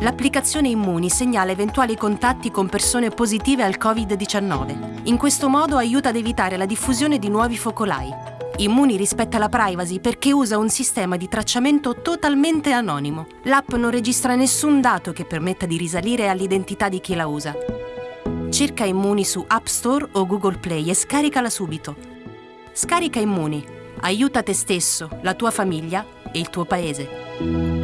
L'applicazione Immuni segnala eventuali contatti con persone positive al Covid-19. In questo modo aiuta ad evitare la diffusione di nuovi focolai. Immuni rispetta la privacy perché usa un sistema di tracciamento totalmente anonimo. L'app non registra nessun dato che permetta di risalire all'identità di chi la usa. Cerca Immuni su App Store o Google Play e scaricala subito. Scarica Immuni. Aiuta te stesso, la tua famiglia e il tuo paese.